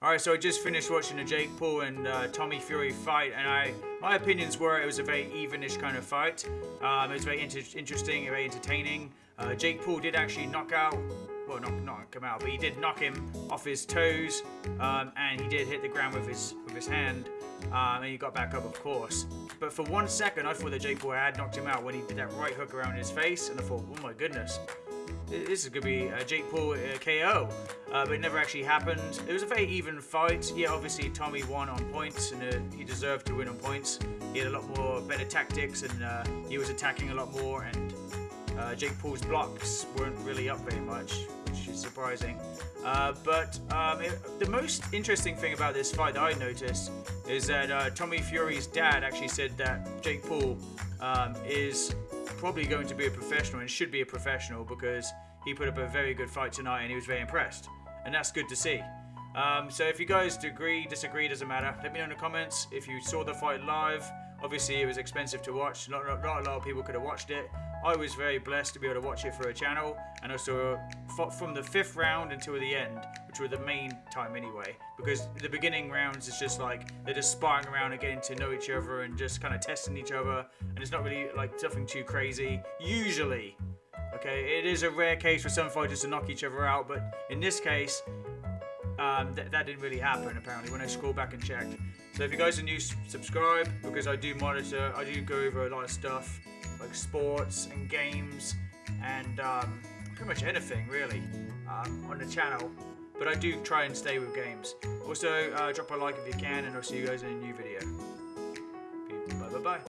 Alright, so I just finished watching the Jake Paul and uh, Tommy Fury fight, and I my opinions were it was a very evenish kind of fight. Um, it was very inter interesting, very entertaining. Uh, Jake Paul did actually knock out, well, not knock him out, but he did knock him off his toes, um, and he did hit the ground with his with his hand, um, and he got back up, of course. But for one second, I thought that Jake Paul had knocked him out when he did that right hook around his face, and I thought, oh my goodness, this is going to be a Jake Paul uh, KO, uh, but it never actually happened. It was a very even fight. Yeah, obviously Tommy won on points, and uh, he deserved to win on points. He had a lot more better tactics, and uh, he was attacking a lot more, and uh, Jake Paul's blocks weren't really up very much, which is surprising. Uh, but um, it, the most interesting thing about this fight that I noticed is that Tommy Fury's dad actually said that Jake Paul um, is probably going to be a professional and should be a professional because he put up a very good fight tonight and he was very impressed. And that's good to see. Um, so if you guys agree, disagree, doesn't matter. Let me know in the comments if you saw the fight live. Obviously, it was expensive to watch. Not, not, not a lot of people could have watched it. I was very blessed to be able to watch it for a channel, and also from the fifth round until the end, which were the main time anyway. Because the beginning rounds is just like they're just sparring around and getting to know each other and just kind of testing each other, and it's not really like nothing too crazy. Usually, okay, it is a rare case for some fighters to knock each other out, but in this case, um, th that didn't really happen apparently when I scroll back and checked. So if you guys are new, subscribe because I do monitor, I do go over a lot of stuff like sports and games and um, pretty much anything really um, on the channel. But I do try and stay with games. Also, uh, drop a like if you can, and I'll see you guys in a new video. Bye bye bye.